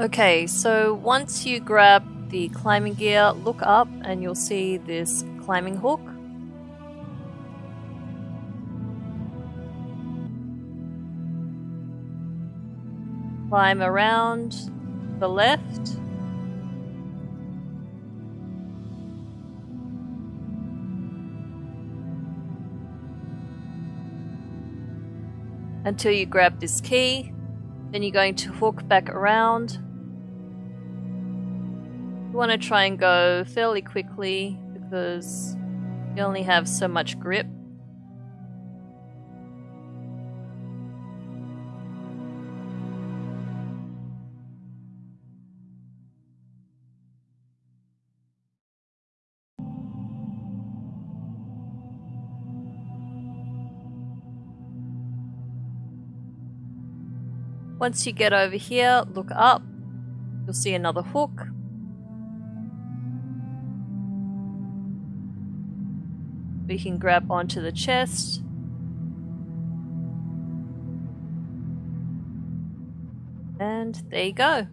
Okay, so once you grab the climbing gear, look up and you'll see this climbing hook. Climb around the left. Until you grab this key. Then you're going to hook back around. You want to try and go fairly quickly because you only have so much grip. Once you get over here, look up. You'll see another hook. We can grab onto the chest. And there you go.